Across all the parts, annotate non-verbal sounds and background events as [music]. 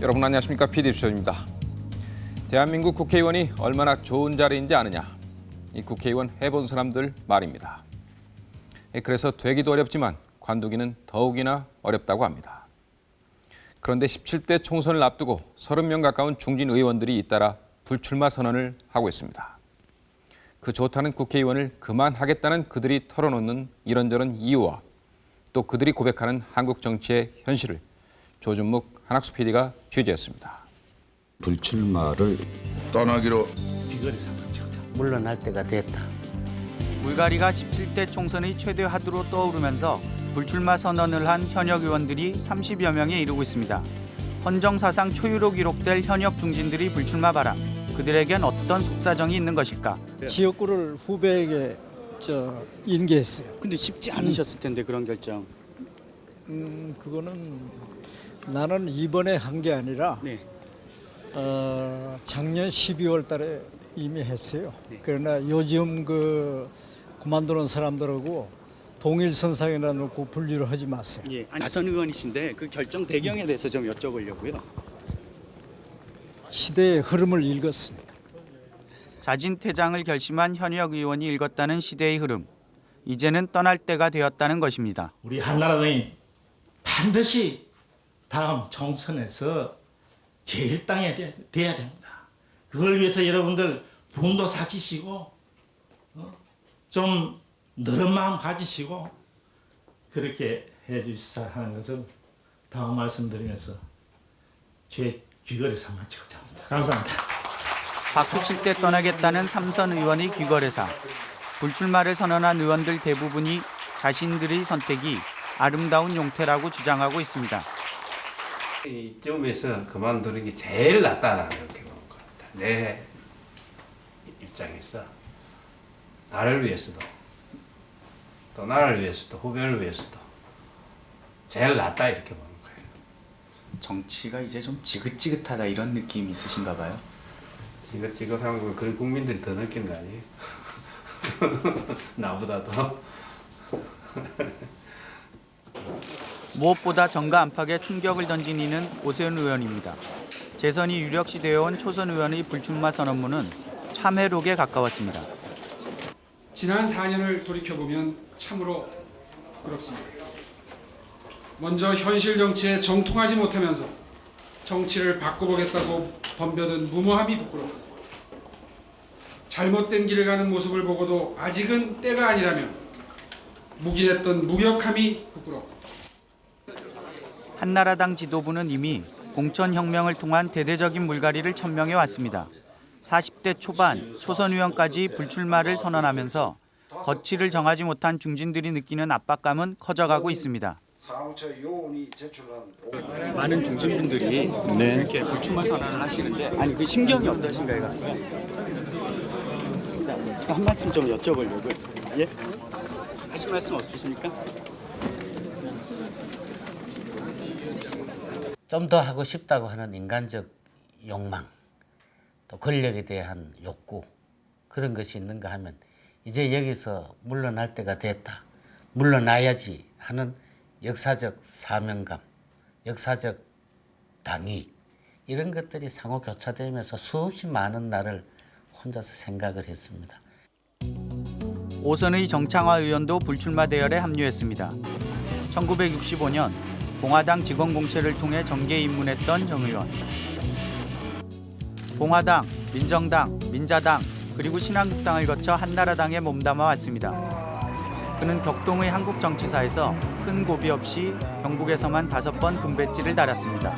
여러분 안녕하십니까 PD 주철입니다. 대한민국 국회의원이 얼마나 좋은 자리인지 아느냐. 이 국회의원 해본 사람들 말입니다. 예, 그래서 되기도 어렵지만 관두기는 더욱이나 어렵다고 합니다. 그런데 17대 총선을 앞두고 30명 가까운 중진 의원들이 잇따라 불출마 선언을 하고 있습니다. 그 좋다는 국회의원을 그만하겠다는 그들이 털어놓는 이런저런 이유와 또 그들이 고백하는 한국 정치의 현실을 조준묵 한학수 PD가 취재했습니다. 불출마를 떠나기로 물러날 때가 됐다. 불가리가 17대 총선의 최대 화두로 떠오르면서 불출마 선언을 한 현역 의원들이 30여 명에 이르고 있습니다. 헌정사상 초유로 기록될 현역 중진들이 불출마 바람. 그들에겐 어떤 속사정이 있는 것일까? 지역구를 후배에게 저 인계했어요. 근데 쉽지 않으셨을 텐데 그런 결정. 음, 그거는 나는 이번에 한 게 아니라 네. 어, 작년 12월 달에 이미 했어요. 그러나 요즘 그 그만두는 사람들하고 동일선상이라 놓고 분류를 하지 마세요. 예. 나선 의원이신데 그 결정 배경에 대해서 좀 여쭤보려고요. 시대의 흐름을 읽었으니까. 자진 퇴장을 결심한 현역 의원이 읽었다는 시대의 흐름. 이제는 떠날 때가 되었다는 것입니다. 우리 한나라당이 반드시 다음 총선에서 제일 땅에 돼- 돼야 됩니다. 그걸 위해서 여러분들 분도 삭히시고 어? 좀 너른 마음 가지시고 그렇게 해주시자 하는 것을 다음 말씀드리면서 제 귀걸이 삼아 치고자 합니다. 감사합니다. 박수 칠 때 떠나겠다는 삼선 의원의 귀거래사. 불출마를 선언한 의원들 대부분이 자신들의 선택이 아름다운 용태라고 주장하고 있습니다. 이쯤에서 그만두는 게 제일 낫다는 그렇게 보는 것 같아. 내 입장에서 나를 위해서도 또 나를 위해서도 후배를 위해서도 제일 낫다 이렇게 보는 거예요. 정치가 이제 좀 지긋지긋하다 이런 느낌이 있으신가 봐요. 지긋지긋한 건 그런 국민들이 더 느끼는 거 아니에요? [laughs] 나보다도. [laughs] 무엇보다 정가 안팎에 충격을 던진 이는 오세훈 의원입니다. 재선이 유력시 되어온 초선 의원의 불출마 선언문은 참회록에 가까웠습니다. 지난 4년을 돌이켜보면 참으로 부끄럽습니다. 먼저 현실 정치에 정통하지 못하면서 정치를 바꿔보겠다고 덤벼든 무모함이 부끄럽고 잘못된 길을 가는 모습을 보고도 아직은 때가 아니라면 묵인했던 무력함이 부끄럽고 한나라당 지도부는 이미 공천혁명을 통한 대대적인 물갈이를 천명해 왔습니다. 40대 초반 초선 의원까지 불출마를 선언하면서 거취를 정하지 못한 중진들이 느끼는 압박감은 커져가고 있습니다. 많은 중진분들이 이렇게 불출마 선언을 하시는데 아니 그 심경이 어떠신가요? 한 말씀 좀 여쭤보려고요. 예? 하실 말씀 없으십니까? 좀 더 하고 싶다고 하는 인간적 욕망, 또 권력에 대한 욕구 그런 것이 있는가 하면 이제 여기서 물러날 때가 됐다. 물러나야지 하는 역사적 사명감, 역사적 당위 이런 것들이 상호 교차되면서 수없이 많은 날을 혼자서 생각을 했습니다. 오선의 정창화 의원도 불출마 대열에 합류했습니다. 1965년 공화당 직원 공채를 통해 정계에 입문했던 정 의원. 공화당, 민정당, 민자당 그리고 신한국당을 거쳐 한나라당에 몸담아 왔습니다. 그는 격동의 한국 정치사에서 큰 고비 없이 경북에서만 다섯 번 금배지를 달았습니다.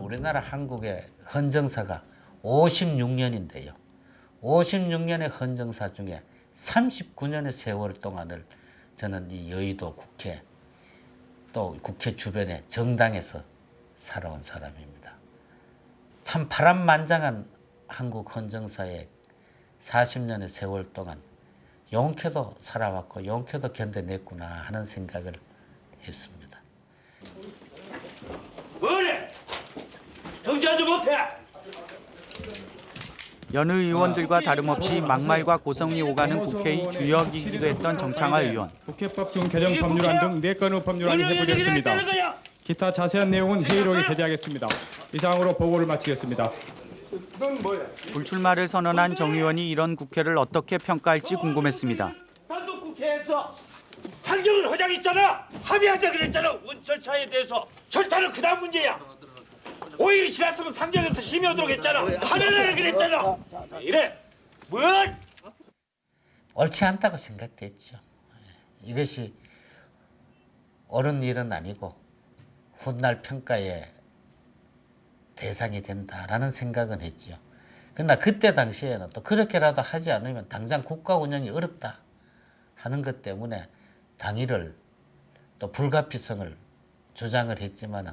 우리나라 한국의 헌정사가 56년인데요. 56년의 헌정사 중에 39년의 세월 동안을 저는 이 여의도 국회 또 국회 주변의 정당에서 살아온 사람입니다. 참 파란만장한 한국 헌정사의 40년의 세월 동안 용케도 살아왔고 용케도 견뎌냈구나 하는 생각을 했습니다. 뭐래? 정지하지 못해. 여느 의원들과 다름없이 막말과 고성이 오가는 국회의 주역이기도 했던 정창화 의원. 국회법 중 개정 법률안 등네 건의 법률안이 회부됐습니다. 기타 자세한 내용은 회의록에 게재하겠습니다. 이상으로 보고를 마치겠습니다. 불출마를 선언한 정 의원이 이런 국회를 어떻게 평가할지 궁금했습니다. 단독 국회에서 상정을 하자 했잖아. 합의하자 그랬잖아. 운철차에 대해서 절차는 그다음 문제야. 5일이 지났으면 상정에서 심의하도록 했잖아. 하려고 그랬잖아. 이래. 뭘? 옳지 않다고 생각됐죠. 예. 이것이 옳은 일은 아니고 훗날 평가의 대상이 된다라는 생각은 했죠. 그러나 그때 당시에는 또 그렇게라도 하지 않으면 당장 국가 운영이 어렵다 하는 것 때문에 당일을 또 불가피성을 주장을 했지만은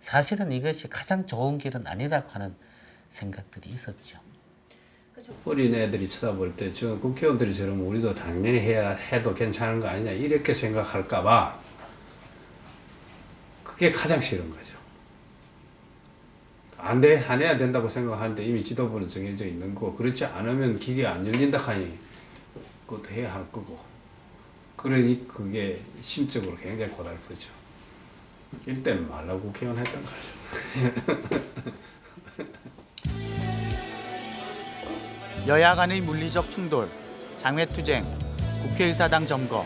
사실은 이것이 가장 좋은 길은 아니라고 하는 생각들이 있었죠. 어린 애들이 쳐다볼 때 저 국회의원들이처럼 우리도 당연히 해야 해도 괜찮은 거 아니냐 이렇게 생각할까 봐 그게 가장 싫은 거죠. 안 돼, 안 해야 된다고 생각하는데 이미 지도부는 정해져 있는 거 그렇지 않으면 길이 안 열린다 하니 그것도 해야 할 거고 그러니 그게 심적으로 굉장히 고달프죠. 일때는 말라고 국회의원 했던 거죠. 여야 간의 물리적 충돌, 장외투쟁, 국회의사당 점거.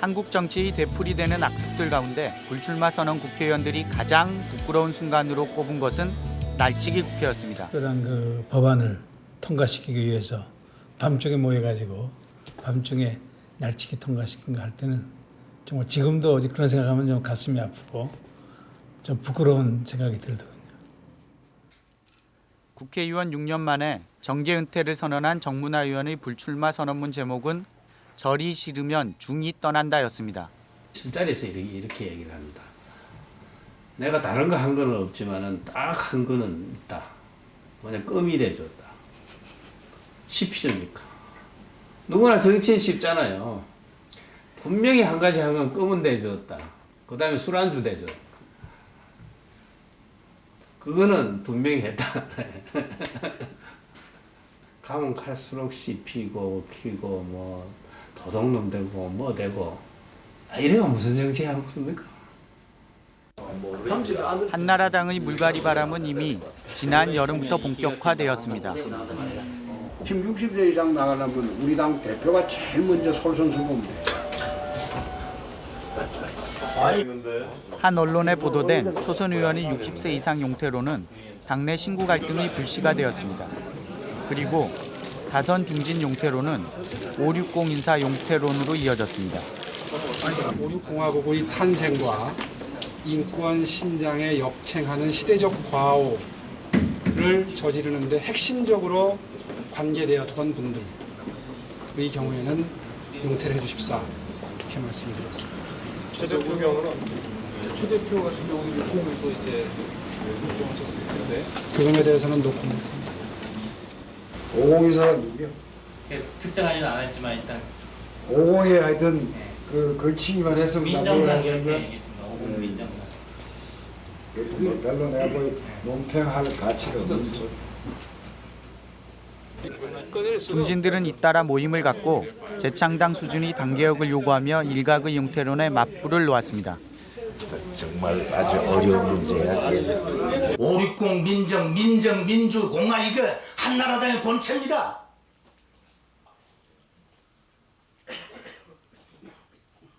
한국 정치의 되풀이되는 악습들 가운데 불출마 선언 국회의원들이 가장 부끄러운 순간으로 꼽은 것은 날치기 국회였습니다. 그런 그 법안을 통과시키기 위해서 밤중에 모여가지고 밤중에 날치기 통과시킨 거 할 때는 정말 지금도 그런 생각하면 좀 가슴이 아프고 좀 부끄러운 생각이 들더군요. 국회의원 6년 만에 정계 은퇴를 선언한 정문화 의원의 불출마 선언문 제목은 절이 싫으면 중이 떠난다였습니다. 술자리에서 이렇게, 이렇게 얘기를 합니다. 내가 다른 거 한 거는 없지만은 딱 한 거는 있다. 뭐냐 껌이 돼줬다. 쉽습니까? 누구나 정치인 쉽잖아요. 분명히 한 가지 하면 껌은 대줬다. 그 다음에 술안주 대 줬다. 그거는 분명히 했다. [laughs] 가면 갈수록 씹히고 피고 뭐 도둑놈 되고 뭐 되고 아, 이래가 무슨 정치 하겠습니까? 한나라당의 물갈이 바람은 이미 지난 여름부터 본격화되었습니다. 지금 60세 이상 나가려면 우리 당 대표가 제일 먼저 솔선수범 돼. 한 언론에 보도된 초선 의원의 60세 이상 용태로는 당내 신구 갈등의 불씨가 되었습니다. 그리고 다선 중진 용태로는 560 인사 용태론으로 이어졌습니다. 5.6공화국의 탄생과 인권 신장에 역행하는 시대적 과오를 저지르는데 핵심적으로 관계되었던 분들의 경우에는 용태를 해주십사 이렇게 말씀드렸습니다. 최 대표 경우는 최 대표 같은 경우는 공에서 이제 그 점에 대해서는 노코멘트. 502사가 누구야? 특정하지는 않았지만 일단 502에 하여튼 그 걸치기만 했으면 민정당 이렇게 얘기했습니다. 오공 민정당. 뭐 별로 내가 뭐 논평할 가치가 없는 중진들은 잇따라 모임을 갖고 재창당 수준의 당개혁을 요구하며 일각의 용태론에 맞불을 놓았습니다. 정말 아주 어려운 문제야. 560 민정, 민정, 민주, 공화 이거 한나라당의 본체입니다.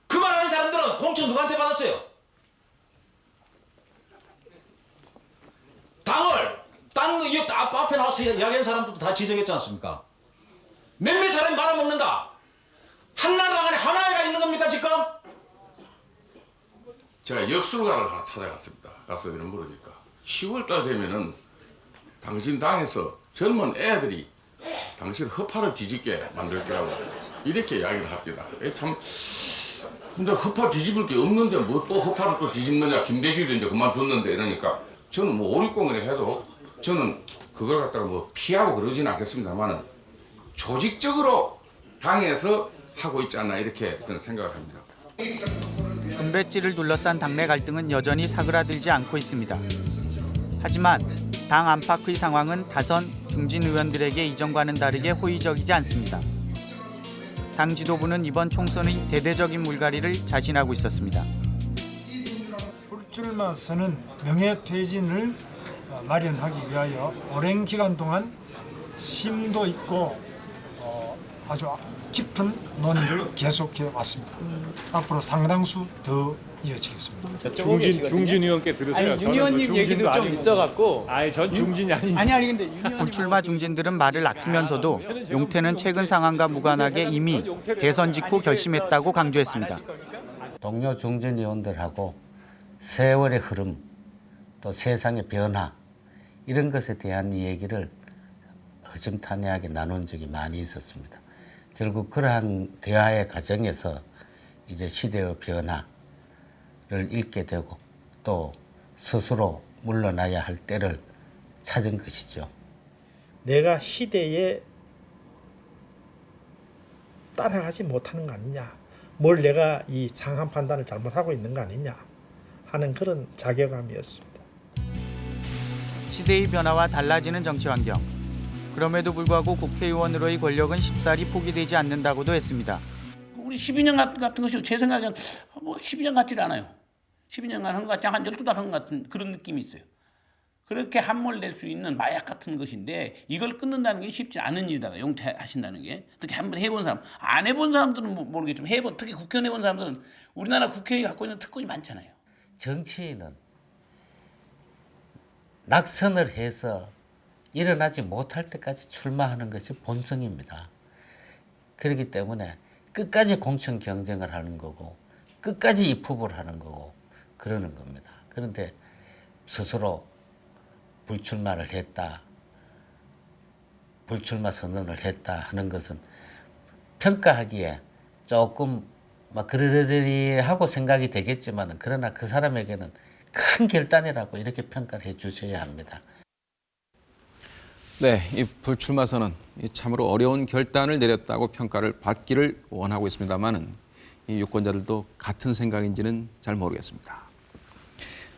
그 말하는 사람들은 공천 누구한테 받았어요? 당을 딴이 앞에 나와서 이야기한 사람들도 다 지적했지 않습니까? 몇몇 사람이 말아먹는다. 한나라당 안에 하나가 있는 겁니까 지금? 제가 역술가를 하나 찾아갔습니다. 가서 이런 물으니까 10월 달 되면은 당신 당에서 젊은 애들이 당신 허파를 뒤집게 만들 거라고 이렇게 이야기를 합니다. 에, 참 근데 허파 뒤집을 게 없는데 뭐 또 허파를 또 뒤집느냐 김대중도 이제 그만뒀는데 이러니까 저는 뭐 오립공을 해도 저는 그걸 갖다가 뭐 피하고 그러지는 않겠습니다만은 조직적으로 당에서 하고 있지 않나 이렇게 저는 생각을 합니다. 금배지를 둘러싼 당내 갈등은 여전히 사그라들지 않고 있습니다. 하지만 당 안팎의 상황은 다선 중진 의원들에게 이전과는 다르게 호의적이지 않습니다. 당 지도부는 이번 총선의 대대적인 물갈이를 자신하고 있었습니다. 불출마 선언 명예퇴진을 어, 마련하기 위하여 오랜 기간 동안 심도 있고 어, 아주 깊은 논의를 계속해 왔습니다. 앞으로 상당수 더 이어지겠습니다. 중진 중진 의원께 들으세요. 아니, 저는 윤 의원님 뭐 얘기도 좀. 있어갖고. 아니 전 중진이 아닌데. 아니 아니 근데 윤 불출마 중진들은 말을 아끼면서도 용태는 최근 상황과 무관하게 이미 대선 직후 결심했다고 강조했습니다. 동료 중진 의원들하고 세월의 흐름 또 세상의 변화 이런 것에 대한 얘기를 허심탄회하게 나눈 적이 많이 있었습니다. 결국 그러한 대화의 과정에서 이제 시대의 변화를 읽게 되고 또 스스로 물러나야 할 때를 찾은 것이죠. 내가 시대에 따라가지 못하는 거 아니냐. 뭘 내가 이 상한 판단을 잘못하고 있는 거 아니냐 하는 그런 자괴감이었습니다. 시대의 변화와 달라지는 정치 환경. 그럼에도 불구하고 국회의원으로의 권력은 쉽사리 포기되지 않는다고도 했습니다. 우리 12년 같은, 같은 것이 제 생각엔 뭐 12년 같지 않아요. 12년간 한 것 같지 한 12달 한 것 같은 그런 느낌이 있어요. 그렇게 함몰될 수 있는 마약 같은 것인데 이걸 끊는다는 게 쉽지 않은 일이다. 용퇴하신다는 게. 특히 한번 해본 사람. 안 해본 사람들은 모- 모르겠지만 해본 특히 국회의원 해본 사람들은 우리나라 국회에 갖고 있는 특권이 많잖아요. 정치인은 낙선을 해서 일어나지 못할 때까지 출마하는 것이 본성입니다. 그렇기 때문에 끝까지 공천 경쟁을 하는 거고 끝까지 입후보를 하는 거고 그러는 겁니다. 그런데 스스로 불출마를 했다. 불출마 선언을 했다 하는 것은 평가하기에 조금 막 그러려니 하고 생각이 되겠지만 그러나 그 사람에게는 큰 결단이라고 이렇게 평가를 해 주셔야 합니다. 네, 이 불출마 선언 이 참으로 어려운 결단을 내렸다고 평가를 받기를 원하고 있습니다만은 이 유권자들도 같은 생각인지는 잘 모르겠습니다.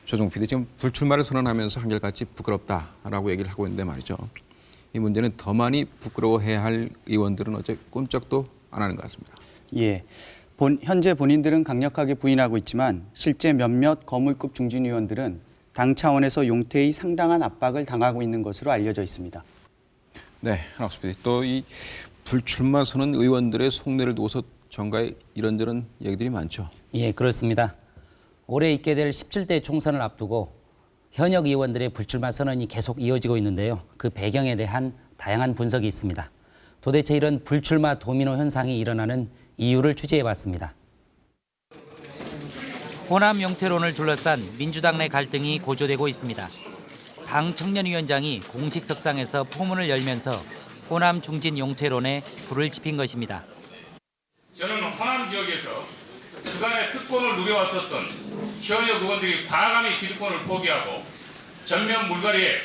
조종 PD 지금 불출마를 선언하면서 한결같이 부끄럽다라고 얘기를 하고 있는데 말이죠. 이 문제는 더 많이 부끄러워해야 할 의원들은 어째 꼼짝도 안 하는 것 같습니다. 예. 본, 현재 본인들은 강력하게 부인하고 있지만 실제 몇몇 거물급 중진 의원들은 당 차원에서 용태의 상당한 압박을 당하고 있는 것으로 알려져 있습니다. 네, 한학수 PD 또이 불출마 선언 의원들의 속내를 두고서 정가에 이런저런 얘기들이 많죠. 예, 그렇습니다. 올해 있게 될 17대 총선을 앞두고 현역 의원들의 불출마 선언이 계속 이어지고 있는데요. 그 배경에 대한 다양한 분석이 있습니다. 도대체 이런 불출마 도미노 현상이 일어나는 이유를 취재해 봤습니다. 호남 영태론을 둘러싼 민주당 내 갈등이 고조되고 있습니다. 당 청년위원장이 공식 석상에서 포문을 열면서 호남 중진 용태론에 불을 지핀 것입니다. 저는 호남 지역에서 그간의 특권을 누려왔었던 현역 의원들이 과감히 기득권을 포기하고 전면 물갈이에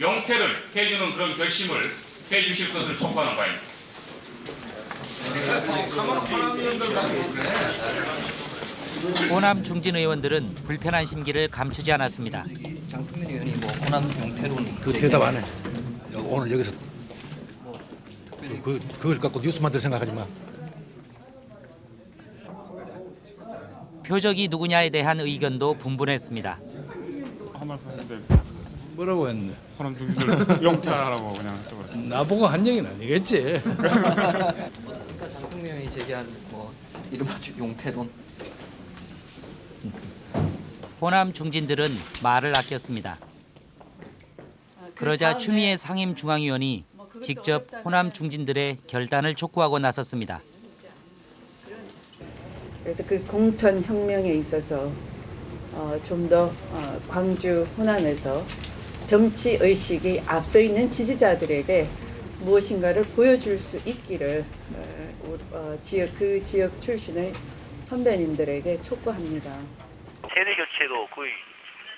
용태를 해주는 그런 결심을 해주실 것을 촉구하는 바입니다. 호남 중진 의원들은 불편한 심기를 감추지 않았습니다. 장승민 의원이 뭐 호남 용태론 그 대답 안 해. 오늘 여기서 그 그걸 갖고 뉴스 만들 생각하지 마. 표적이 누구냐에 대한 의견도 분분했습니다. 한 말씀 했는데 호남 중진들 용퇴하라고 그냥 했다고 나보고 한 얘기는 아니겠지. [laughs] 어떻습니까? 장승민 의원이 제기한 뭐 이른바 용태론 호남 중진들은 말을 아꼈습니다. 그러자 추미애 상임 중앙위원이 직접 호남 중진들의 결단을 촉구하고 나섰습니다. 그래서 그 공천 혁명에 있어서 어, 좀더 어, 광주 호남에서 정치 의식이 앞서 있는 지지자들에게 무엇인가를 보여줄 수 있기를 어, 우- 어, 지역 그 지역 출신의 선배님들에게 촉구합니다. 세대 교체도 거의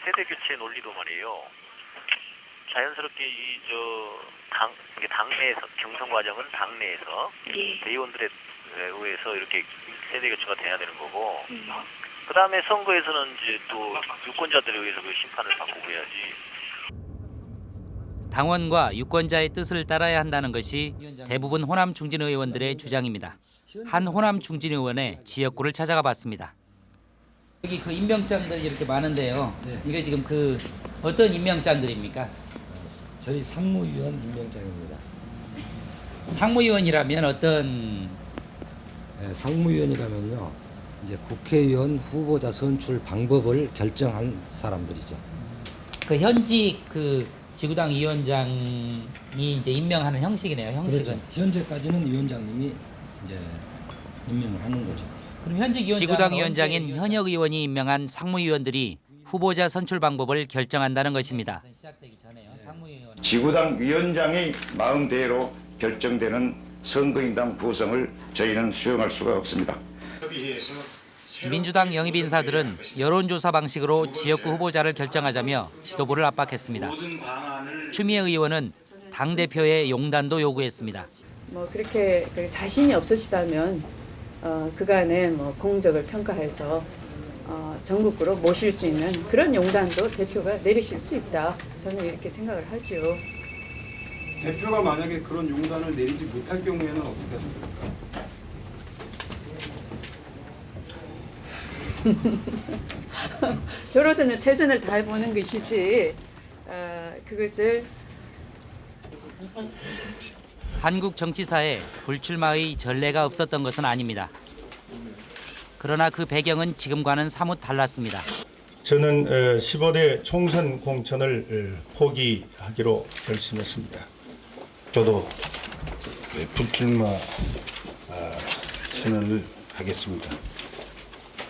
세대 교체 논리도 말이에요. 자연스럽게 이 저당 이게 당내에서 경선 과정은 당내에서 대의원들에 의해서 이렇게 세대 교체가 돼야 되는 거고 그 다음에 선거에서는 이제 또 유권자들에 의해서 그 심판을 받고 그래야지. 당원과 유권자의 뜻을 따라야 한다는 것이 대부분 호남 중진 의원들의 주장입니다. 한 호남 중진 의원의 지역구를 찾아가 봤습니다. 여기 그 임명장들 이렇게 많은데요. 이게 지금 그 어떤 임명장들입니까? 저희 상무위원 임명장입니다. 상무위원이라면 어떤 네, 상무위원이라면요. 이제 국회의원 후보자 선출 방법을 결정한 사람들이죠. 그 현직 그 지구당 위원장이 이제 임명하는 형식이네요. 형식은. 그렇죠. 현재까지는 위원장님이 이제 임명을 하는 거죠. 그럼 현직 위원장 지구당 위원장인 현역 의원이 임명한 상무위원들이 후보자 선출 방법을 결정한다는 것입니다. 지구당 위원장의 마음대로 결정되는 선거인단 구성을 저희는 수용할 수가 없습니다. 민주당 영입 인사들은 여론조사 방식으로 지역구 후보자를 결정하자며 지도부를 압박했습니다. 추미애 의원은 당 대표의 용단도 요구했습니다. 뭐 그렇게 그 자신이 없으시다면 어, 그간의 뭐 공적을 평가해서 어, 전국구로 모실 수 있는 그런 용단도 대표가 내리실 수 있다. 저는 이렇게 생각을 하죠. 대표가 만약에 그런 용단을 내리지 못할 경우에는 어떻게 하십니까? [laughs] 저로서는 최선을 다해보는 것이지 어, 그것을 한국 정치사에 불출마의 전례가 없었던 것은 아닙니다. 그러나 그 배경은 지금과는 사뭇 달랐습니다. 저는 15대 총선 공천을 어, 포기하기로 결심했습니다. 저도 예, 불출마 아, 선언을 하겠습니다.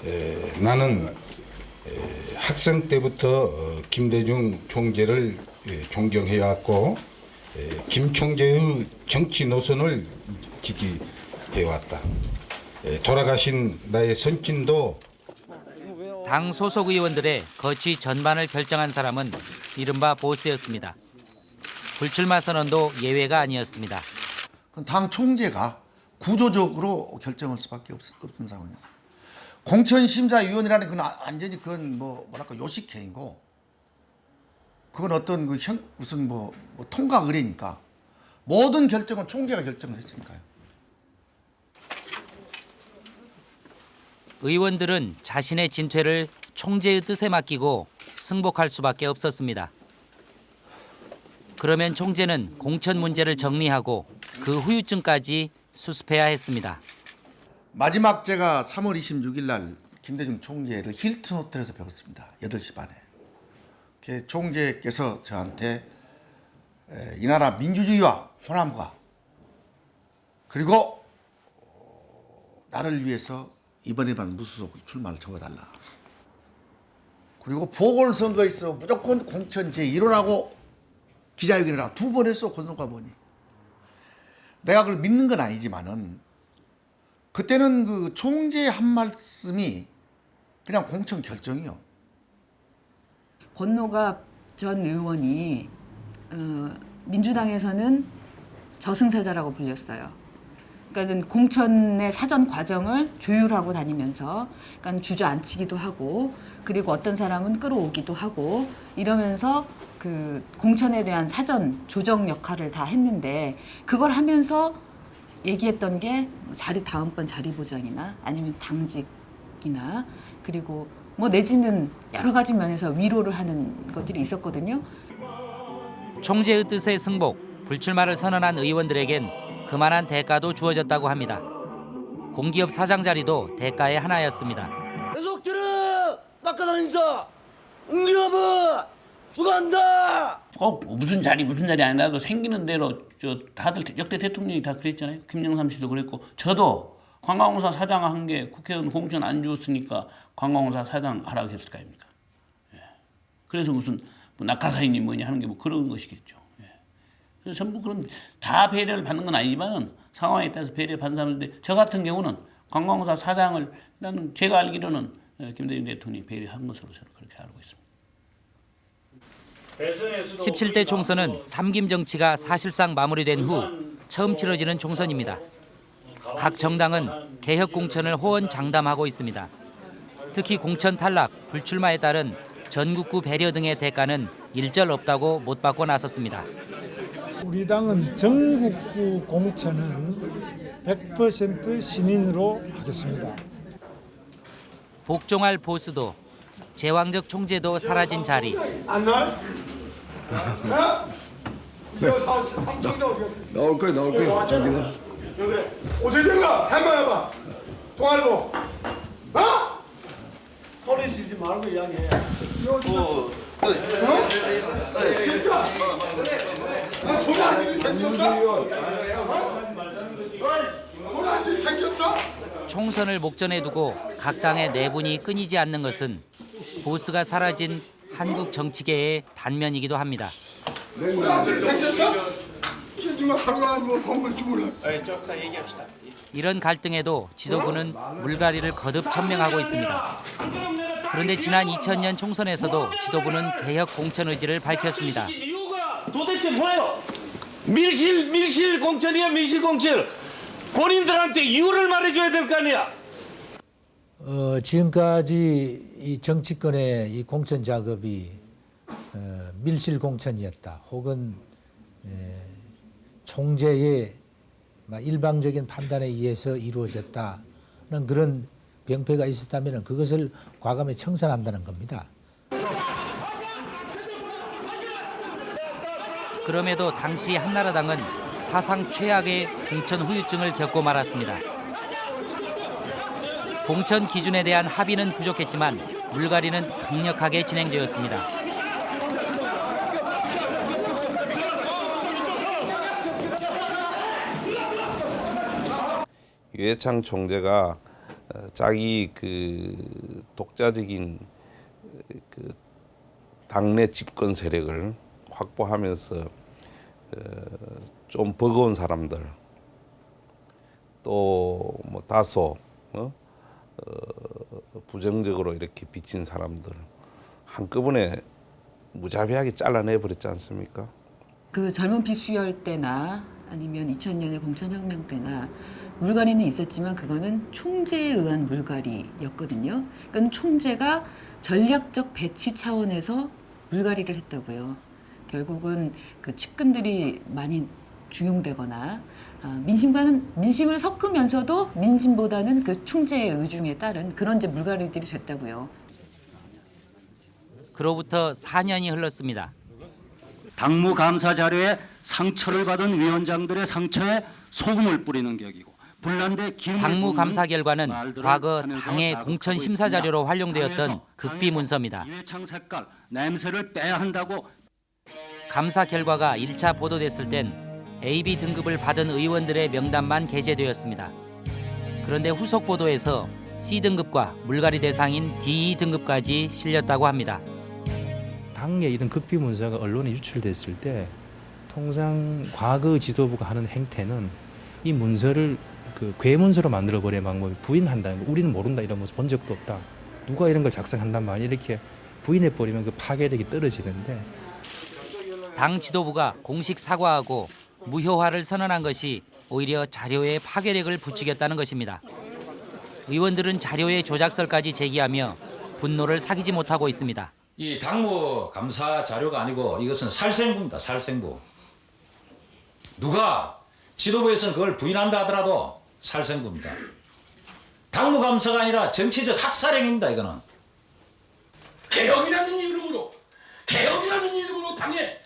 에, 나는 에, 학생 때부터 어, 김대중 총재를 예, 존경해왔고 에, 김 총재의 정치 노선을 지지해왔다. 에, 돌아가신 나의 선친도 당 소속 의원들의 거취 전반을 결정한 사람은 이른바 보스였습니다. 불출마 선언도 예외가 아니었습니다. 당 총재가 구조적으로 결정할 수밖에 없, 없는 상황이었어요. 공천심사위원이라는 건 아- 완전히 그건 뭐 뭐랄까 요식행위고 그건 어떤 그 현, 무슨 뭐, 뭐 통과 의뢰니까 모든 결정은 총재가 결정을 했으니까요. 의원들은 자신의 진퇴를 총재의 뜻에 맡기고 승복할 수밖에 없었습니다. 그러면 총재는 공천 문제를 정리하고 그 후유증까지 수습해야 했습니다. 마지막 제가 3월 26일 날 김대중 총재를 힐튼 호텔에서 배웠습니다. 8시 반에. 그 총재께서 저한테 에, 이 나라 민주주의와 호남과 그리고 어, 나를 위해서 이번에만 무소속 출마를 접어달라. 그리고 보궐선거에서 무조건 공천 제1호라고 기자회견을 두 번 했어 권성과번이. 내가 그걸 믿는 건 아니지만은 그때는 그 총재 한 말씀이 그냥 공천 결정이요. 권노갑 전 의원이 어, 민주당에서는 저승사자라고 불렸어요. 그러니까 공천의 사전 과정을 조율하고 다니면서 그러니까 주저앉히기도 하고 그리고 어떤 사람은 끌어오기도 하고 이러면서 그 공천에 대한 사전 조정 역할을 다 했는데 그걸 하면서 얘기했던 게 자리 다음번 자리 보장이나 아니면 당직이나 그리고 뭐 내지는 여러 가지 면에서 위로를 하는 것들이 있었거든요. 총재의 뜻에 승복, 불출마를 선언한 의원들에겐 그만한 대가도 주어졌다고 합니다. 공기업 사장 자리도 대가의 하나였습니다. 계속 들어 낚아다니자 응기업은 죽어간다 꼭 무슨 자리 무슨 자리 아니라도 생기는 대로 저 다들 역대 대통령이 다 그랬잖아요. 김영삼 씨도 그랬고 저도 관광공사 사장 한 게 국회의원 공천 안 주었으니까 관광공사 사장 하라고 했을 거 아닙니까? 예. 그래서 무슨 뭐 낙하사인이 뭐냐 하는 게 뭐 그런 것이겠죠. 예. 그래서 전부 그런 다 배려를 받는 건 아니지만 상황에 따라서 배려 받는 사람인데 저 같은 경우는 관광공사 사장을 나는 제가 알기로는 예, 김대중 대통령이 배려한 것으로 저는 그렇게 알고 있습니다. 17대 총선은 삼김 정치가 사실상 마무리된 후 처음 치러지는 총선입니다. 각 정당은 개혁 공천을 호언 장담하고 있습니다. 특히 공천 탈락, 불출마에 따른 전국구 배려 등의 대가는 일절 없다고 못 받고 나섰습니다. 우리 당은 전국구 공천은 100% 신인으로 하겠습니다. 복종할 보수도 제왕적 총재도 사라진 자리. 이거 사 어디 갔어? 나올 거야 나올 거야 왔잖아. 왜 그래? 어떻게 된 거야? 한번 해봐. 통화로. 어? 소리 지르지 말고 이야기해. 어. 어? 진짜? 아, 소리 안 들리 생겼어? 어? 소리 안 들리 생겼어? 총선을 목전에 두고 각 당의 내분이 끊이지 않는 것은 보수가 사라진 한국 정치계의 단면이기도 합니다. 이런 갈등에도 지도부는 물갈이를 거듭 천명하고 있습니다. 그런데 지난 2000년 총선에서도 지도부는 개혁 공천 의지를 밝혔습니다. 도대체 뭐예요? 밀실 밀실 공천이야 밀실 공천. 본인들한테 이유를 말해줘야 될 거 아니야. 어, 지금까지 이 정치권의 이 공천 작업이 어, 밀실 공천이었다. 혹은 에, 총재의 막 일방적인 판단에 의해서 이루어졌다는 그런 병폐가 있었다면 그것을 과감히 청산한다는 겁니다. 그럼에도 당시 한나라당은 사상 최악의 공천 후유증을 겪고 말았습니다. 공천 기준에 대한 합의는 부족했지만 물갈이는 강력하게 진행되었습니다. 유해창 총재가 어, 자기 그 독자적인 그 당내 집권 세력을 확보하면서 어, 좀 버거운 사람들 또 뭐 다소 어? 어, 부정적으로 이렇게 비친 사람들 한꺼번에 무자비하게 잘라내 버렸지 않습니까? 그 젊은 피 수혈 때나 아니면 2000년의 공천혁명 때나 물갈이는 있었지만 그거는 총재에 의한 물갈이였거든요. 그러니까 총재가 전략적 배치 차원에서 물갈이를 했다고요. 결국은 그 측근들이 많이 중용되거나 아, 민심과는 민심을 섞으면서도 민심보다는 그 총재의 의중에 따른 그런 이제 물갈이들이 됐다고요. 그로부터 4년이 흘렀습니다. 당무 감사 자료에 상처를 받은 위원장들의 상처에 소금을 뿌리는 격이고 불난데 당무 감사 결과는 과거 당의 공천 심사. 자료로 활용되었던 극비 문서입니다. 색깔 냄새를 빼야 한다고 감사 결과가 1차 보도됐을 땐 AB 등급을 받은 의원들의 명단만 게재되었습니다. 그런데 후속 보도에서 C 등급과 물갈이 대상인 D 등급까지 실렸다고 합니다. 당의 이런 극비 문서가 언론에 유출됐을 때 통상 과거 지도부가 하는 행태는 이 문서를 그 괴문서로 만들어 버리는 방법이 부인한다는 거. 우리는 모른다 이런 모습 본 적도 없다. 누가 이런 걸 작성한단 말이야 이렇게 부인해 버리면 그 파괴력이 떨어지는데 당 지도부가 공식 사과하고 무효화를 선언한 것이 오히려 자료의 파괴력을 부추겼다는 것입니다. 의원들은 자료의 조작설까지 제기하며 분노를 사기지 못하고 있습니다. 이 당무 감사 자료가 아니고 이것은 살생부입니다. 살생부. 누가 지도부에서는 그걸 부인한다 하더라도 살생부입니다. 당무 감사가 아니라 정치적 학살행위입니다. 이거는. 개혁이라는 이름으로 개혁이라는 이름으로 당에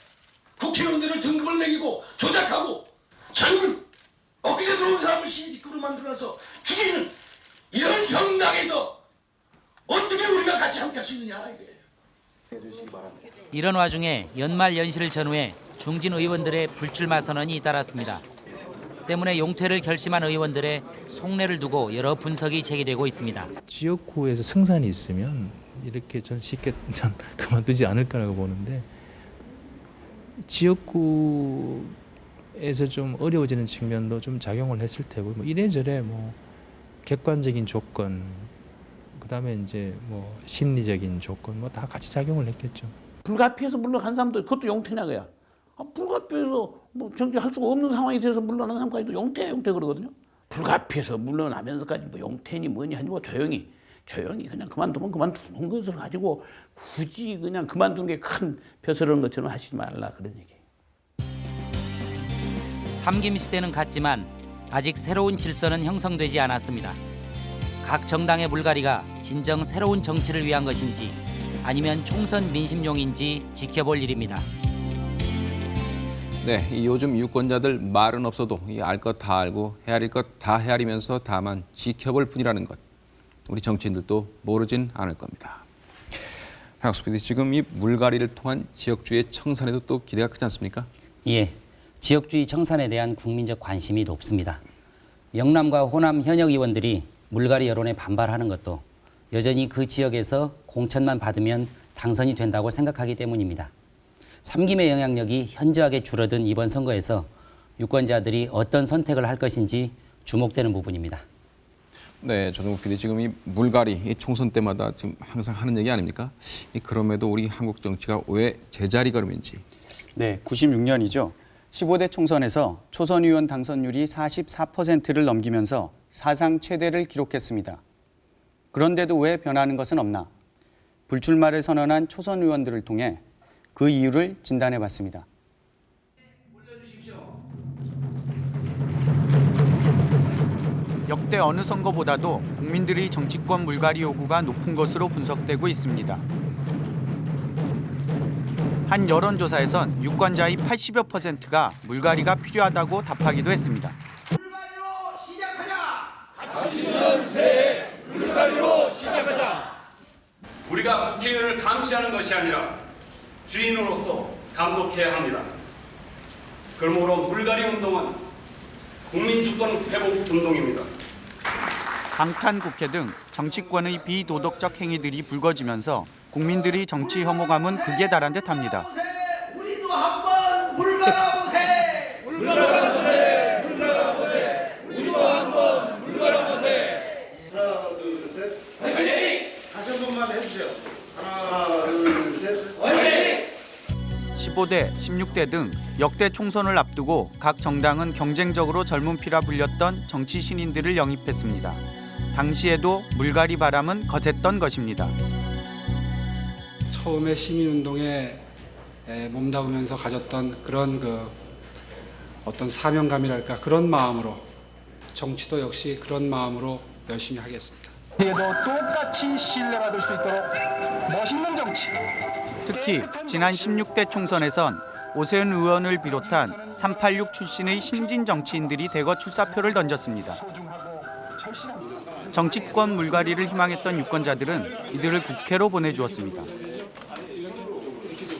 국회의원들을 등급을 매기고 조작하고 젊은 엊그제 들어온 사람을 신직구로 만들어서 죽이는 이런 정당에서 어떻게 우리가 같이 함께 할 수 있느냐 이게. 이런 와중에 연말 연시를 전후해 중진 의원들의 불출마 선언이 잇따랐습니다. 때문에 용퇴를 결심한 의원들의 속내를 두고 여러 분석이 제기되고 있습니다. 지역구에서 승산이 있으면 이렇게 전 쉽게 전 [laughs] 그만두지 않을까라고 보는데 지역구에서 좀 어려워지는 측면도 좀 작용을 했을 테고 뭐 이래저래 뭐 객관적인 조건 그다음에 이제 뭐 심리적인 조건 뭐 다 같이 작용을 했겠죠. 불가피해서 물러간 사람도 그것도 용태냐 그야. 아, 불가피해서 뭐 정치할 수가 없는 상황이 돼서 물러난 사람까지도 용태 용태 그러거든요. 불가피해서 물러나면서까지 뭐 용태니 뭐니 하니 뭐 조용히 조용히 그냥 그만두면 그만두는 것을 가지고 굳이 그냥 그만두는 게큰 벼슬은 것처럼 하시지 말라 그런 얘기. 삼김 시대는 갔지만 아직 새로운 질서는 형성되지 않았습니다. 각 정당의 물갈이가 진정 새로운 정치를 위한 것인지 아니면 총선 민심용인지 지켜볼 일입니다. 네, 이 요즘 유권자들 말은 없어도 알 것 다 알고 헤아릴 것 다 헤아리면서 다만 지켜볼 뿐이라는 것. 우리 정치인들도 모르진 않을 겁니다. 박수 PD, 지금 이 물갈이를 통한 지역주의 청산에도 또 기대가 크지 않습니까? 예, 지역주의 청산에 대한 국민적 관심이 높습니다. 영남과 호남 현역 의원들이 물갈이 여론에 반발하는 것도 여전히 그 지역에서 공천만 받으면 당선이 된다고 생각하기 때문입니다. 삼김의 영향력이 현저하게 줄어든 이번 선거에서 유권자들이 어떤 선택을 할 것인지 주목되는 부분입니다. 네, 조정국 PD, 지금 이 물갈이 이 총선 때마다 지금 항상 하는 얘기 아닙니까? 이 그럼에도 우리 한국 정치가 왜 제자리 걸음인지. 네, 96년이죠. 15대 총선에서 초선 의원 당선율이 44%를 넘기면서 사상 최대를 기록했습니다. 그런데도 왜 변하는 것은 없나? 불출마를 선언한 초선 의원들을 통해 그 이유를 진단해 봤습니다. 역대 어느 선거보다도 국민들의 정치권 물갈이 요구가 높은 것으로 분석되고 있습니다. 한 여론조사에선 유권자의 80여 퍼센트가 물갈이가 필요하다고 답하기도 했습니다. 물갈이로 시작하자. 우리가 국회의원을 감시하는 것이 아니라 주인으로서 감독해야 합니다. 그러므로 물갈이 운동은 국민 주권 회복 운동입니다. 방탄 국회 등 정치권의 비도덕적 행위들이 불거지면서 국민들의 정치 혐오감은 극에 달한 듯합니다. 우리도 한번 물갈아보세. 물갈아보세. 물갈아보세. 우리도 한번 물갈아보세. 하나, 둘, 셋. 화이팅! 다시 한 번만 해주세요. 하나, 둘, 셋. 화이팅! 15대, 16대 등 역대 총선을 앞두고 각 정당은 경쟁적으로 젊은 피라 불렸던 정치 신인들을 영입했습니다. 당시에도 물갈이 바람은 거셌던 것입니다. 처음에 시민운동에 에, 몸담으면서 가졌던 그런 그 어떤 사명감이랄까 그런 마음으로 정치도 역시 그런 마음으로 열심히 하겠습니다. 에도 똑같이 신뢰받을 수 있도록 멋있는 정치. 특히 지난 16대 총선에선 오세훈 의원을 비롯한 386 출신의 신진 정치인들이 대거 출사표를 던졌습니다. 정치권 물갈이를 희망했던 유권자들은 이들을 국회로 보내주었습니다.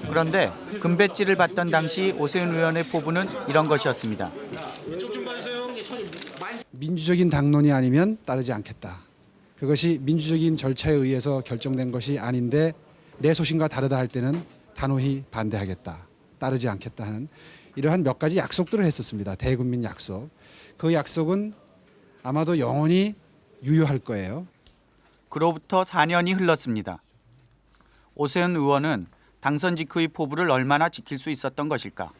그런데 금배지를 받던 당시 오세훈 의원의 포부는 이런 것이었습니다. 민주적인 당론이 아니면 따르지 않겠다. 그것이 민주적인 절차에 의해서 결정된 것이 아닌데 내 소신과 다르다 할 때는 단호히 반대하겠다. 따르지 않겠다 하는 이러한 몇 가지 약속들을 했었습니다. 대국민 약속. 그 약속은 아마도 영원히 유효할 거예요. 그로부터 4년이 흘렀습니다. 오세훈 의원은 당선 직후의 포부를 얼마나 지킬 수 있었던 것일까?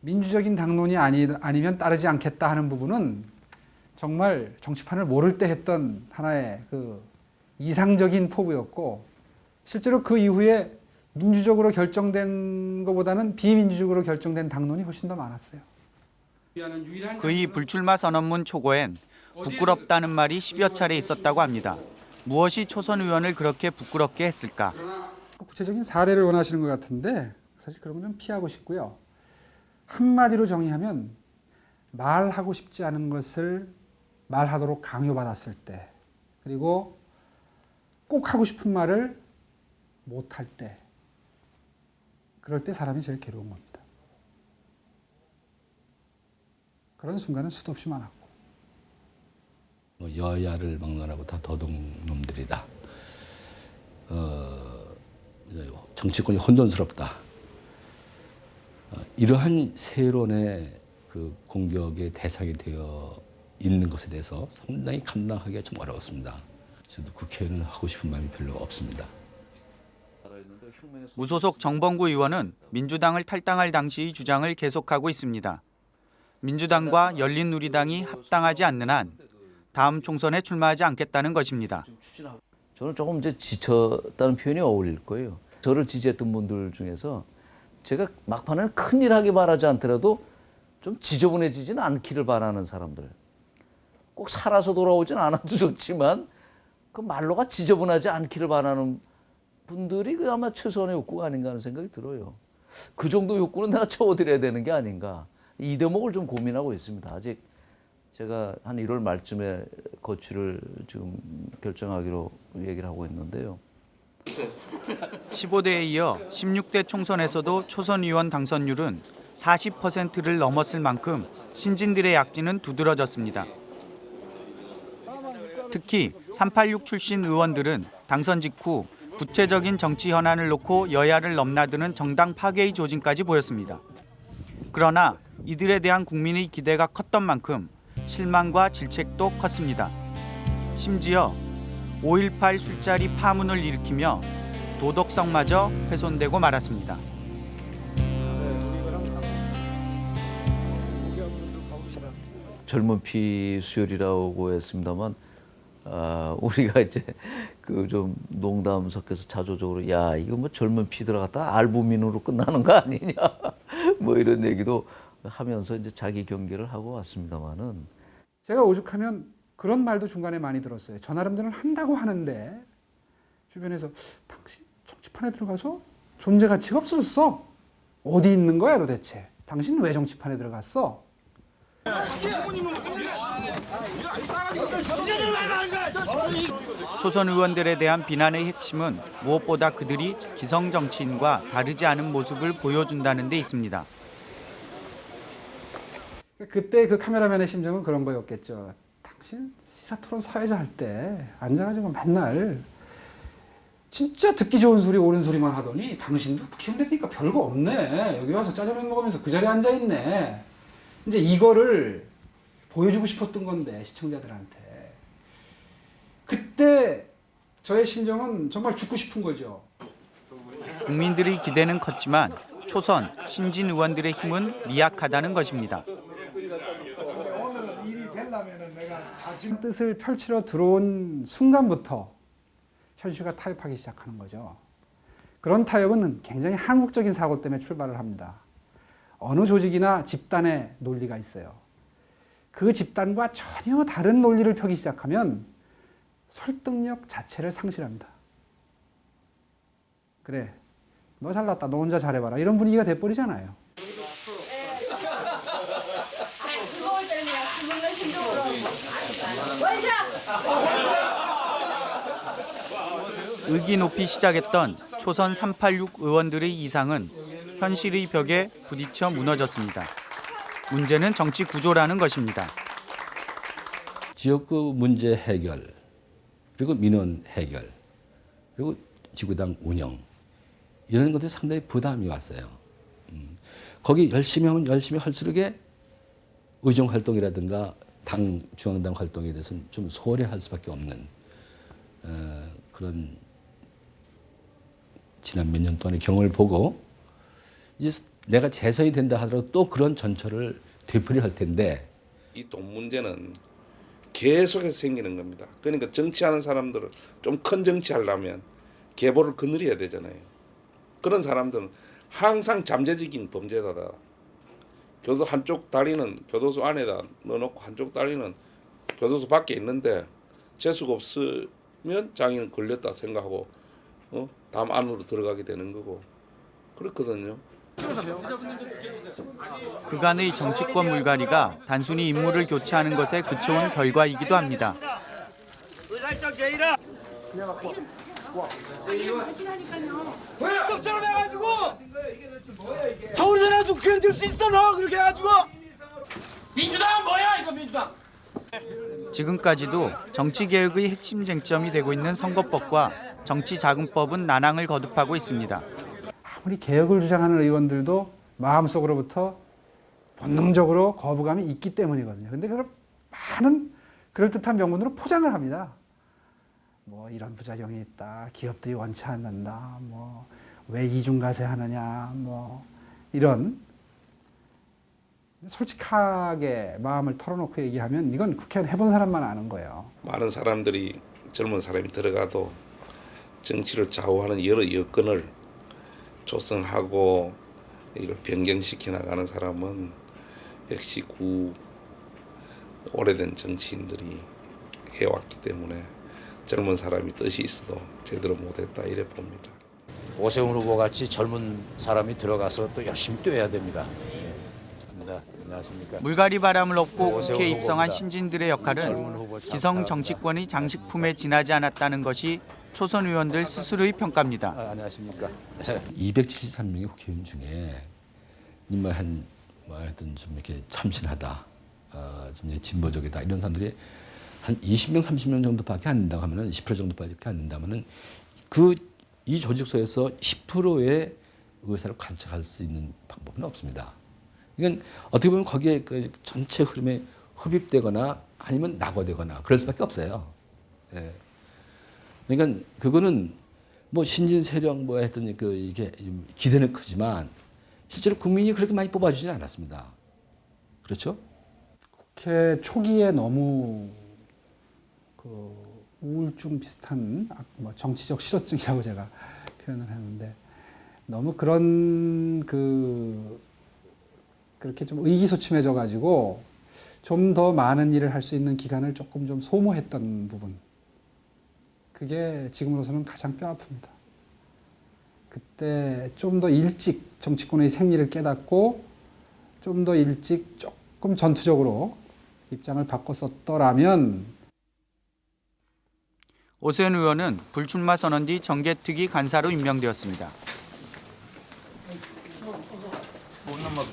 민주적인 당론이 아니, 아니면 따르지 않겠다 하는 부분은 정말 정치판을 모를 때 했던 하나의 그 이상적인 포부였고 실제로 그 이후에 민주적으로 결정된 것보다는 비민주적으로 결정된 당론이 훨씬 더 많았어요. 그의 불출마 선언문 초고엔 부끄럽다는 말이 10여 차례 있었다고 합니다. 무엇이 초선 의원을 그렇게 부끄럽게 했을까? 구체적인 사례를 원하시는 것 같은데 사실 그런 건 좀 피하고 싶고요. 한마디로 정의하면 말하고 싶지 않은 것을 말하도록 강요받았을 때 그리고 꼭 하고 싶은 말을 못할 때 그럴 때 사람이 제일 괴로운 겁니다. 그런 순간은 수도 없이 많았고 뭐 여야를 막론하고 다 도둑놈들이다. 어, 정치권이 혼돈스럽다. 어, 이러한 세론의 그 공격의 대상이 되어 있는 것에 대해서 상당히 감당하기가 좀 어려웠습니다. 저도 국회의원은 하고 싶은 마음이 별로 없습니다. 무소속 정봉구 의원은 민주당을 탈당할 당시의 주장을 계속하고 있습니다. 민주당과 열린우리당이 합당하지 않는 한 다음 총선에 출마하지 않겠다는 것입니다. 저는 조금 이제 지쳤다는 표현이 어울릴 거예요. 저를 지지했던 분들 중에서 제가 막판에는 큰일 하기 바라지 않더라도 좀 지저분해지지는 않기를 바라는 사람들. 꼭 살아서 돌아오진 않아도 [laughs] 좋지만 그 말로가 지저분하지 않기를 바라는 분들이 그 아마 최소한의 욕구가 아닌가 하는 생각이 들어요. 그 정도 욕구는 내가 채워드려야 되는 게 아닌가. 이 대목을 좀 고민하고 있습니다. 아직 제가 한 1월 말쯤에 거취를 지금 결정하기로 얘기를 하고 있는데요. 15대에 이어 16대 총선에서도 초선 의원 당선율은 40%를 넘었을 만큼 신진들의 약진은 두드러졌습니다. 특히 386 출신 의원들은 당선 직후 구체적인 정치 현안을 놓고 여야를 넘나드는 정당 파괴의 조짐까지 보였습니다. 그러나 이들에 대한 국민의 기대가 컸던 만큼 실망과 질책도 컸습니다. 심지어 5.18 술자리 파문을 일으키며 도덕성마저 훼손되고 말았습니다. 젊은 피 수혈이라고 했습니다만 아, 우리가 이제 그 좀 농담 섞여서 자조적으로 야 이거 뭐 젊은 피 들어갔다 알부민으로 끝나는 거 아니냐 [laughs] 뭐 이런 얘기도 하면서 이제 자기 경계를 하고 왔습니다만은 제가 오죽하면 그런 말도 중간에 많이 들었어요. 저 나름대로는 한다고 하는데 주변에서 당신 정치판에 들어가서 존재 가치가 없어졌어. 어디 있는 거야 도대체? 당신 왜 정치판에 들어갔어? 초선 의원들에 대한 비난의 핵심은 무엇보다 그들이 기성 정치인과 다르지 않은 모습을 보여준다는 데 있습니다. 그때 그 카메라맨의 심정은 그런 거였겠죠. 당신 시사토론 사회자 할 때 앉아가지고 맨날 진짜 듣기 좋은 소리 옳은 소리만 하더니 당신도 되니까 별거 없네. 여기 와서 짜장면 먹으면서 그 자리에 앉아있네. 이제 이거를 보여주고 싶었던 건데 시청자들한테. 그때 저의 심정은 정말 죽고 싶은 거죠. 국민들의 기대는 컸지만 초선, 신진 의원들의 힘은 미약하다는 것입니다. 지금 뜻을 펼치러 들어온 순간부터 현실과 타협하기 시작하는 거죠. 그런 타협은 굉장히 한국적인 사고 때문에 출발을 합니다. 어느 조직이나 집단의 논리가 있어요. 그 집단과 전혀 다른 논리를 펴기 시작하면 설득력 자체를 상실합니다. 그래, 너 잘났다, 너 혼자 잘해봐라 이런 분위기가 돼버리잖아요. 의기 높이 시작했던 초선 386 의원들의 이상은 현실의 벽에 부딪혀 무너졌습니다. 문제는 정치 구조라는 것입니다. 지역구 문제 해결, 그리고 민원 해결, 그리고 지구당 운영 이런 것들이 상당히 부담이 왔어요. 음. 거기 열심히 하면 열심히 할수록에 의정 활동이라든가 당 중앙당 활동에 대해서는 좀 소홀히 할 수밖에 없는 어, 그런 지난 몇 년 동안의 경험을 보고 이제 내가 재선이 된다 하더라도 또 그런 전철을 되풀이 할 텐데 이 돈 문제는 계속해서 생기는 겁니다. 그러니까 정치하는 사람들은 좀 큰 정치하려면 계보를 거느려야 되잖아요. 그런 사람들은 항상 잠재적인 범죄자다. 교도 한쪽 다리는 교도소 안에다 넣어놓고 한쪽 다리는 교도소 밖에 있는데 재수가 없으면 장인은 걸렸다 생각하고 어? 담 안으로 들어가게 되는 거고 그렇거든요. 그간의 정치권 물갈이가 단순히 인물을 교체하는 것에 그쳐온 결과이기도 합니다. 의사일정 제의라. doktor을 해가지고 서울에 가지고 견딜 수 있어 너 그렇게 해가지고 민주당은 뭐야 이거 민주당 지금까지도 정치개혁의 핵심 쟁점이 되고 있는 선거법과 정치자금법은 난항을 거듭하고 있습니다. 아무리 개혁을 주장하는 의원들도 마음속으로부터 본능적으로 거부감이 있기 때문이거든요. 근데 그걸 많은 그럴듯한 명분으로 포장을 합니다. 뭐 이런 부작용이 있다. 기업들이 원치 않는다. 뭐 왜 이중과세 하느냐. 뭐 이런 솔직하게 마음을 털어놓고 얘기하면 이건 국회의원 해본 사람만 아는 거예요. 많은 사람들이 젊은 사람이 들어가도 정치를 좌우하는 여러 여건을 조성하고 이걸 변경시켜 나가는 사람은 역시 구 오래된 정치인들이 해왔기 때문에 젊은 사람이 뜻이 있어도 제대로 못했다 이래 봅니다. 오세훈 후보 같이 젊은 사람이 들어가서 또 열심히 뛰어야 됩니다. 예. 네, 안녕하십니까. 물갈이 바람을 업고 오세훈 국회에 입성한 후보입니다. 신진들의 역할은 기성 잘한다. 정치권의 장식품에 지나지 않았다는 것이 초선 의원들 스스로의 평가입니다. 아, 안녕하십니까. 273명의 국회의원 중에 정말 한 뭐, 하여튼 좀 이렇게 참신하다, 어, 좀 이제 진보적이다 이런 사람들이 한 20명, 30명 정도밖에 안 된다고 하면은 20% 정도밖에 안 된다면은 그 이 조직소에서 10%의 의사를 관철할 수 있는 방법은 없습니다. 이건 어떻게 보면 거기에 그 전체 흐름에 흡입되거나 아니면 낙오되거나 그럴 수밖에 없어요. 예. 그러니까 그거는 뭐 신진 세력 뭐 했더니 그 이게 기대는 크지만 실제로 국민이 그렇게 많이 뽑아주지는 않았습니다. 그렇죠? 국회 초기에 너무 그 우울증 비슷한 아, 뭐 정치적 실어증이라고 제가 표현을 하는데 너무 그런 그 그렇게 좀 의기소침해져 가지고 좀 더 많은 일을 할 수 있는 기간을 조금 좀 소모했던 부분 그게 지금으로서는 가장 뼈 아픕니다. 그때 좀 더 일찍 정치권의 생리를 깨닫고 좀 더 일찍 조금 전투적으로 입장을 바꿨었더라면 오세훈 의원은 불출마 선언 뒤 정계특위 간사로 임명되었습니다.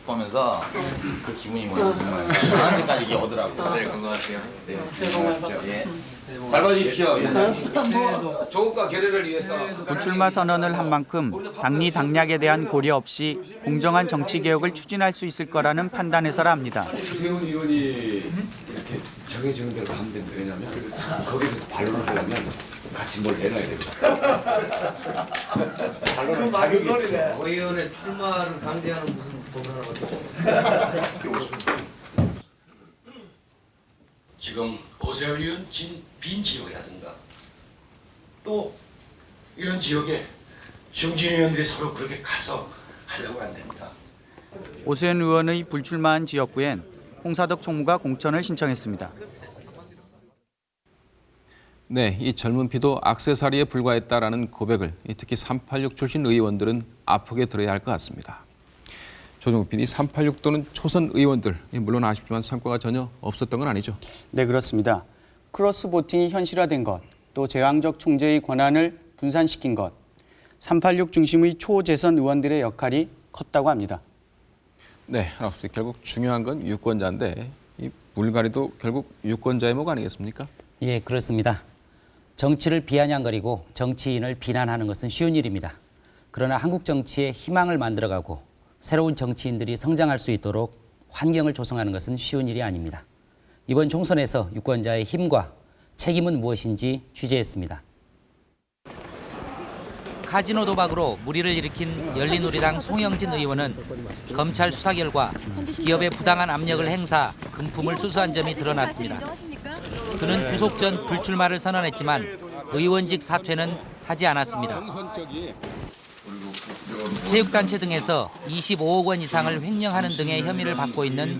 보면서 그 기분이 뭐냐 정말 저한테까지 이게 오더라고요. 네, 건강하세요. 네, 새해 복 많으십시오. 예. 잘 봐주십시오, 위원장님. 조국과 결의를 위해서 불출마 선언을 한 만큼 당리 당략에 대한 고려 없이 공정한 정치 개혁을 추진할 수 있을 거라는 판단에서라 합니다. 최훈 의원이 이렇게 정해주는 대로 가면 됩니다. 왜냐하면 거기에 대해서 반론을 하려면 같이 뭘 내놔야 됩니다. [laughs] 반론은 자격이 있죠. 의원의 출마를 강제하는 무슨 법을 지금 오세훈 의원 진, 빈 지역이라든가 또 이런 지역에 중진 의원들이 서로 그렇게 가서 하려고 안 됩니다. 오세훈 의원의 불출마한 지역구엔 홍사덕 총무가 공천을 신청했습니다. 네, 이 젊은 피도 악세사리에 불과했다라는 고백을 특히 386 출신 의원들은 아프게 들어야 할 것 같습니다. 조정욱 PD, 386 또는 초선 의원들, 물론 아쉽지만 성과가 전혀 없었던 건 아니죠. 네, 그렇습니다. 크로스 보팅이 현실화된 것, 또 제왕적 총재의 권한을 분산시킨 것, 386 중심의 초재선 의원들의 역할이 컸다고 합니다. 네, 하나없이 결국 중요한 건 유권자인데 이 물갈이도 결국 유권자의 목 아니겠습니까? 예, 그렇습니다. 정치를 비아냥거리고 정치인을 비난하는 것은 쉬운 일입니다. 그러나 한국 정치에 희망을 만들어가고 새로운 정치인들이 성장할 수 있도록 환경을 조성하는 것은 쉬운 일이 아닙니다. 이번 총선에서 유권자의 힘과 책임은 무엇인지 취재했습니다. 카지노 도박으로 무리를 일으킨 열린우리당 송영진 의원은 검찰 수사 결과 기업의 부당한 압력을 행사 금품을 수수한 점이 드러났습니다. 그는 구속 전 불출마를 선언했지만 의원직 사퇴는 하지 않았습니다. 체육단체 등에서 25억 원 이상을 횡령하는 등의 혐의를 받고 있는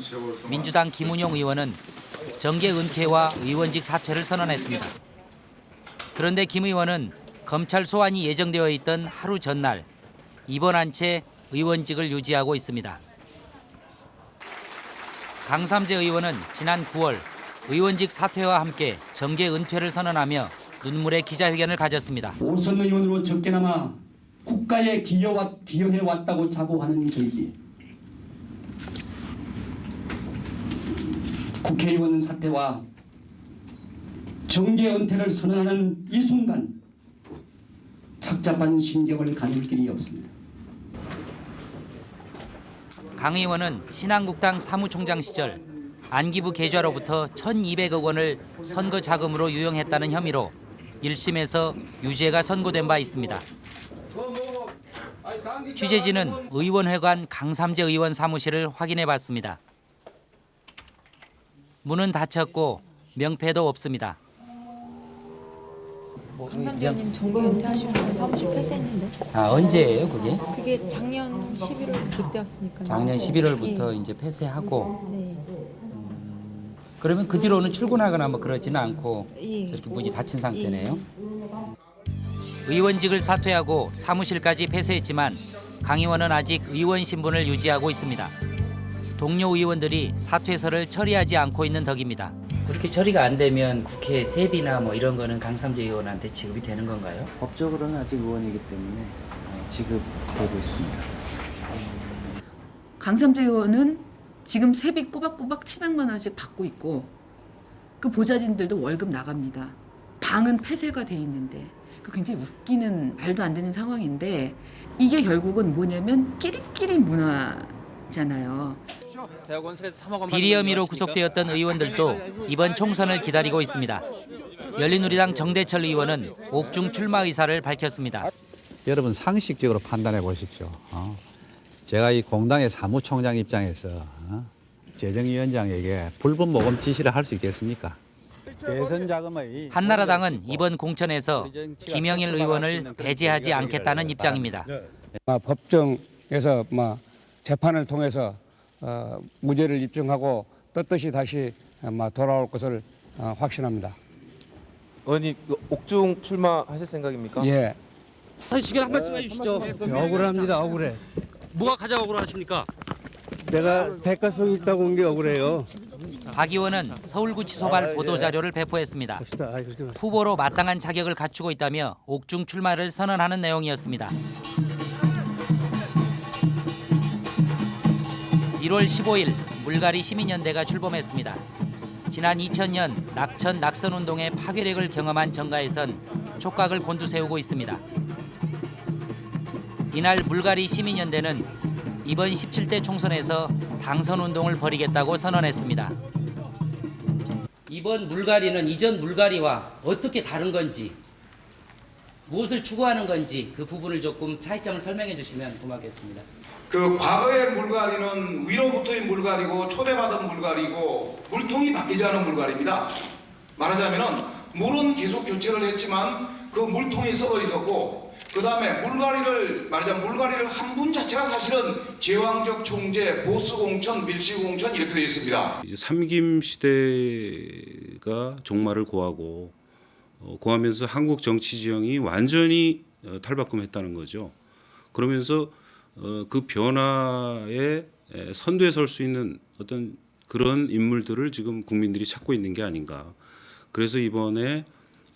민주당 김운용 의원은 정계 은퇴와 의원직 사퇴를 선언했습니다. 그런데 김 의원은 검찰 소환이 예정되어 있던 하루 전날 입원한 채 의원직을 유지하고 있습니다. 강삼재 의원은 지난 9월 의원직 사퇴와 함께 정계 은퇴를 선언하며 눈물의 기자회견을 가졌습니다. 오선 의원으로 적게나마 국가에 기여와, 기여해왔다고 자부하는 계기 국회의원 사퇴와 정계 은퇴를 선언하는 이 순간 착잡한 심경을 가릴 길이 없습니다. 강 의원은 신한국당 사무총장 시절 안기부 계좌로부터 1,200억 원을 선거 자금으로 유용했다는 혐의로 1심에서 유죄가 선고된 바 있습니다. 취재진은 의원회관 강삼재 의원 사무실을 확인해 봤습니다. 문은 닫혔고 명패도 없습니다. 강삼재 의원님 정부 은퇴하시면서 사무실 폐쇄했는데 아 언제예요 그게? 그게 작년 11월 그때였으니까 작년 11월부터 이제 폐쇄하고 네. 그러면 그 뒤로는 출근하거나 뭐 그러지는 않고 예. 저렇게 무지 닫힌 상태네요. 의원직을 사퇴하고 사무실까지 폐쇄했지만 강 의원은 아직 의원 신분을 유지하고 있습니다. 동료 의원들이 사퇴서를 처리하지 않고 있는 덕입니다. 그렇게 처리가 안 되면 국회 세비나 뭐 이런 거는 강삼재 의원한테 지급이 되는 건가요? 법적으로는 아직 의원이기 때문에 어, 지급되고 있습니다. 강삼재 의원은 지금 세비 꼬박꼬박 700만 원씩 받고 있고 그 보좌진들도 월급 나갑니다. 방은 폐쇄가 돼 있는데 그 굉장히 웃기는 말도 안 되는 상황인데 이게 결국은 뭐냐면 끼리끼리 문화잖아요. 비리 혐의로 구속되었던 의원들도 이번 총선을 기다리고 있습니다. 열린우리당 정대철 의원은 옥중 출마 의사를 밝혔습니다. 여러분 상식적으로 판단해 보십시오. 어? 제가 이 공당의 사무총장 입장에서 어? 재정위원장에게 불법 모금 지시를 할 수 있겠습니까? 대선 자금의 한나라당은 이번 공천에서 김영일 의원을 배제하지 않겠다는 입장입니다. 아, 법정에서 뭐 재판을 통해서 어, 무죄를 입증하고 떳떳이 다시 어, 뭐 돌아올 것을 어, 확신합니다. 의원님 그 옥중 출마하실 생각입니까? 예. 시간 한 말씀 해주시죠. 억울합니다. 억울해. 뭐가 가장 억울하십니까? 내가 대가성 있다고 온 게 억울해요. 박 의원은 서울구치소발 보도자료를 배포했습니다. 후보로 마땅한 자격을 갖추고 있다며 옥중 출마를 선언하는 내용이었습니다. 1월 15일 물갈이 시민연대가 출범했습니다. 지난 2000년 낙천 낙선운동의 파괴력을 경험한 정가에선 촉각을 곤두세우고 있습니다. 이날 물갈이 시민연대는 이번 17대 총선에서 당선 운동을 벌이겠다고 선언했습니다. 이번 물갈이는 이전 물갈이와 어떻게 다른 건지 무엇을 추구하는 건지 그 부분을 조금 차이점을 설명해 주시면 고맙겠습니다. 그 과거의 물갈이는 위로부터의 물갈이고 초대받은 물갈이고 물통이 바뀌지 않은 물갈입니다. 말하자면은 물은 계속 교체를 했지만 그 물통이 썩어 있었고 그 다음에 물갈이를 말하자면 물갈이를 한 분 자체가 사실은 제왕적 총재, 보수공천, 밀시공천 이렇게 되어 있습니다. 이제 삼김 시대가 종말을 고하고 어, 고하면서 한국 정치 지형이 완전히 어, 탈바꿈했다는 거죠. 그러면서 어, 그 변화에 에, 선두에 설 수 있는 어떤 그런 인물들을 지금 국민들이 찾고 있는 게 아닌가. 그래서 이번에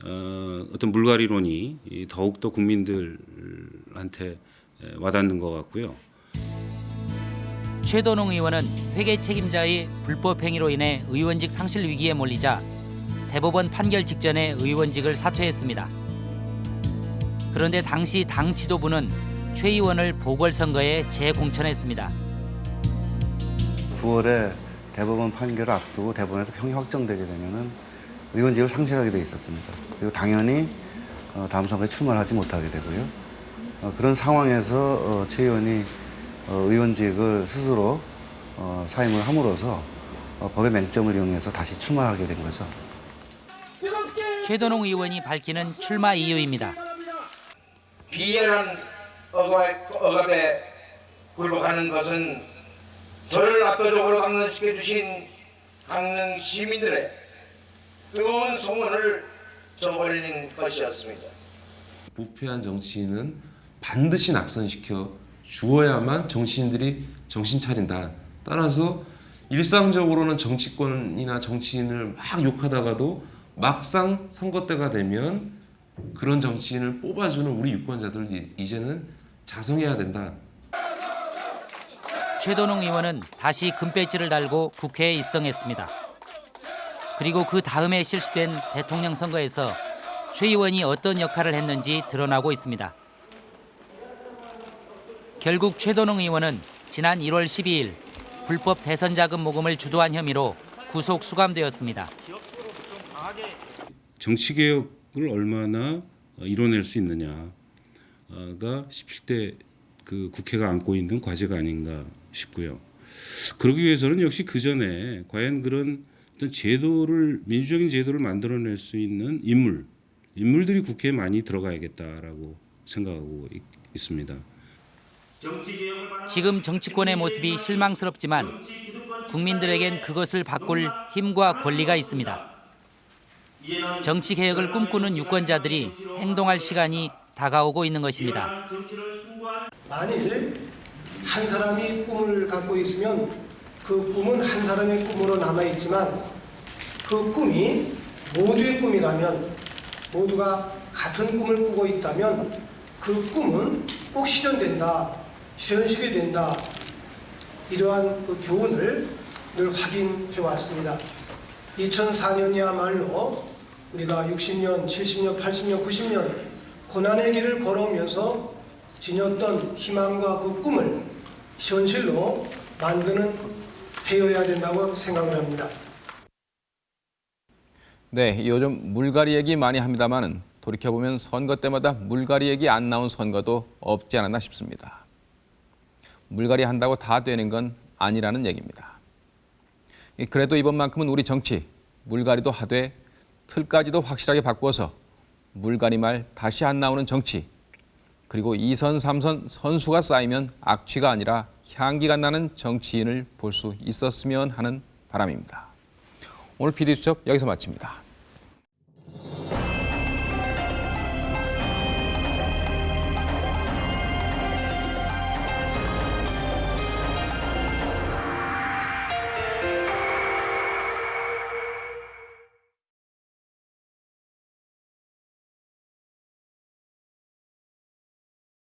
어, 어떤 물갈이론이 이 더욱더 국민들한테 에, 와닿는 것 같고요. 최도농 의원은 회계 책임자의 불법 행위로 인해 의원직 상실 위기에 몰리자 대법원 판결 직전에 의원직을 사퇴했습니다. 그런데 당시 당 지도부는 최 의원을 보궐선거에 재공천했습니다. 9월에 대법원 판결을 앞두고 대법원에서 형이 확정되게 되면은 의원직을 상실하게 돼 있었습니다. 그리고 당연히 어, 다음 선거에 출마를 하지 못하게 되고요. 어, 그런 상황에서 어, 최 의원이 어, 의원직을 스스로 어, 사임을 함으로써 어, 법의 맹점을 이용해서 다시 출마하게 된 거죠. 최도농 의원이 밝히는 출마 이유입니다. 비열한 억압, 억압에 굴복하는 것은 저를 압도적으로 강론시켜 주신 강릉 시민들의 뜨거운 소원을 저버리는 것이었습니다. 부패한 정치인은 반드시 낙선시켜 주어야만 정치인들이 정신 차린다. 따라서 일상적으로는 정치권이나 정치인을 막 욕하다가도 막상 선거 때가 되면 그런 정치인을 뽑아주는 우리 유권자들 이- 이제는 자성해야 된다. 최도농 의원은 다시 금배지를 달고 국회에 입성했습니다. 그리고 그 다음에 실시된 대통령 선거에서 최 의원이 어떤 역할을 했는지 드러나고 있습니다. 결국 최도농 의원은 지난 1월 12일 불법 대선 자금 모금을 주도한 혐의로 구속 수감되었습니다. 정치 개혁을 얼마나 어, 이뤄낼 수 있느냐 가 17대 그 국회가 안고 있는 과제가 아닌가 싶고요. 그러기 위해서는 역시 그 전에 과연 그런 어떤 제도를 민주적인 제도를 만들어낼 수 있는 인물, 인물들이 국회에 많이 들어가야겠다라고 생각하고 있, 있습니다. 지금 정치권의 모습이 실망스럽지만 국민들에겐 그것을 바꿀 힘과 권리가 있습니다. 정치 개혁을 꿈꾸는 유권자들이 행동할 시간이 다가오고 있는 것입니다. 만일 한 사람이 꿈을 갖고 있으면 그 꿈은 한 사람의 꿈으로 남아 있지만 그 꿈이 모두의 꿈이라면 모두가 같은 꿈을 꾸고 있다면 그 꿈은 꼭 실현된다, 현실이 된다. 이러한 그 교훈을 늘 확인해 왔습니다. 2004년이야말로 우리가 60년, 70년, 80년, 90년 고난의 길을 걸어오면서 지녔던 희망과 그 꿈을 현실로 만드는 해여야 된다고 생각을 합니다. 네, 요즘 물갈이 얘기 많이 합니다만은 돌이켜보면 선거 때마다 물갈이 얘기 안 나온 선거도 없지 않았나 싶습니다. 물갈이 한다고 다 되는 건 아니라는 얘기입니다. 그래도 이번만큼은 우리 정치 물갈이도 하되 틀까지도 확실하게 바꾸어서 물갈이 말 다시 안 나오는 정치 그리고 2선, 3선 선수가 쌓이면 악취가 아니라 향기가 나는 정치인을 볼 수 있었으면 하는 바람입니다. 오늘 PD수첩 여기서 마칩니다.